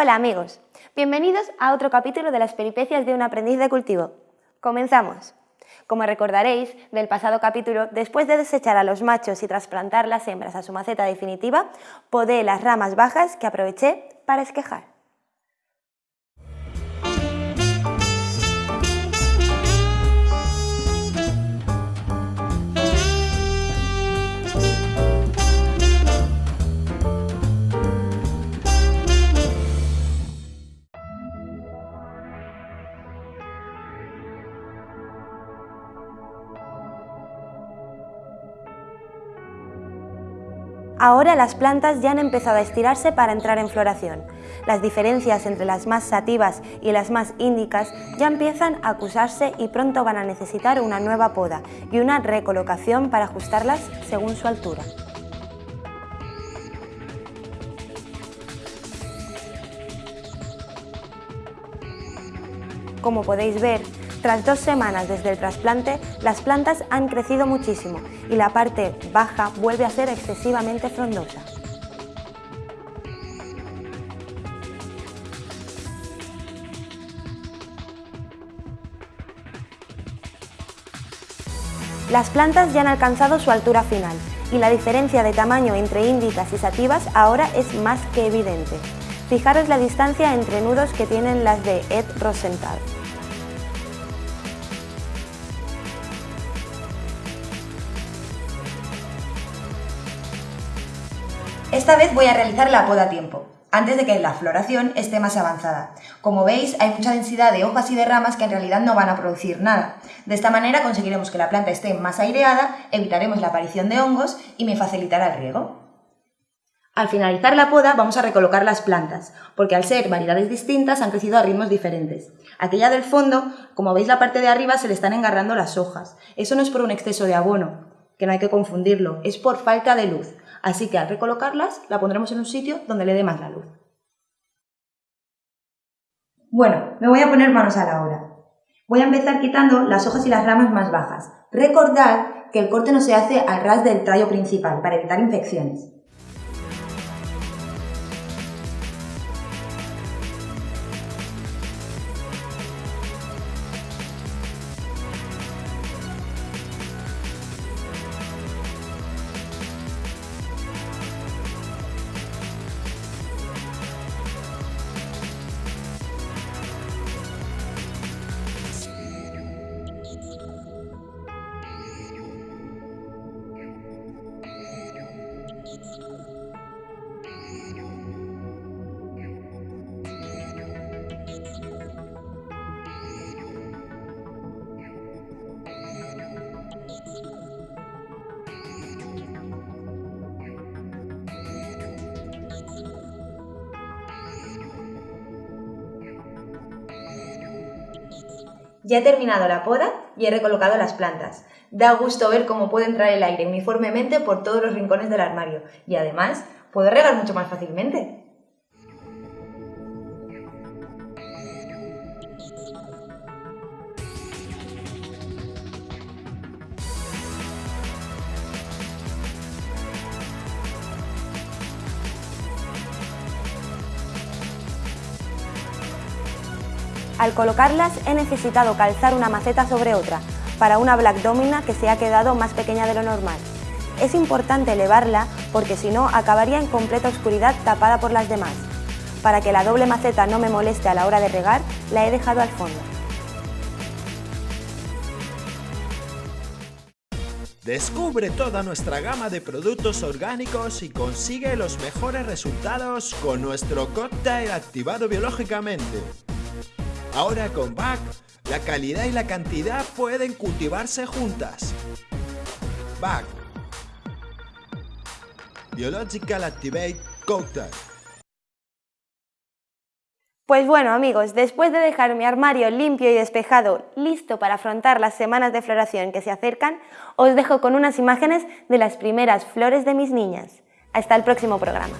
Hola amigos, bienvenidos a otro capítulo de las peripecias de un aprendiz de cultivo. Comenzamos. Como recordaréis del pasado capítulo, después de desechar a los machos y trasplantar las hembras a su maceta definitiva, podé las ramas bajas que aproveché para esquejar. Ahora las plantas ya han empezado a estirarse para entrar en floración. Las diferencias entre las más sativas y las más índicas ya empiezan a acusarse y pronto van a necesitar una nueva poda y una recolocación para ajustarlas según su altura. Como podéis ver, tras dos semanas desde el trasplante, las plantas han crecido muchísimo y la parte baja vuelve a ser excesivamente frondosa. Las plantas ya han alcanzado su altura final y la diferencia de tamaño entre índicas y sativas ahora es más que evidente. Fijaros la distancia entre nudos que tienen las de Ed Rosenthal. Esta vez voy a realizar la poda a tiempo, antes de que la floración esté más avanzada. Como veis, hay mucha densidad de hojas y de ramas que en realidad no van a producir nada. De esta manera conseguiremos que la planta esté más aireada, evitaremos la aparición de hongos y me facilitará el riego. Al finalizar la poda vamos a recolocar las plantas, porque al ser variedades distintas han crecido a ritmos diferentes. Aquella del fondo, como veis la parte de arriba se le están engarrando las hojas. Eso no es por un exceso de abono, que no hay que confundirlo, es por falta de luz. Así que al recolocarlas la pondremos en un sitio donde le dé más la luz. Bueno, me voy a poner manos a la obra. Voy a empezar quitando las hojas y las ramas más bajas. Recordad que el corte no se hace al ras del tallo principal para evitar infecciones. Ya he terminado la poda y he recolocado las plantas. Da gusto ver cómo puede entrar el aire uniformemente por todos los rincones del armario y además puedo regar mucho más fácilmente. Al colocarlas he necesitado calzar una maceta sobre otra, para una Black Domina que se ha quedado más pequeña de lo normal. Es importante elevarla porque si no acabaría en completa oscuridad tapada por las demás. Para que la doble maceta no me moleste a la hora de regar, la he dejado al fondo. Descubre toda nuestra gama de productos orgánicos y consigue los mejores resultados con nuestro cóctel activado biológicamente. Ahora con BAC, la calidad y la cantidad pueden cultivarse juntas. BAC Biological Activate Cocktail pues bueno amigos, después de dejar mi armario limpio y despejado, listo para afrontar las semanas de floración que se acercan, os dejo con unas imágenes de las primeras flores de mis niñas. Hasta el próximo programa.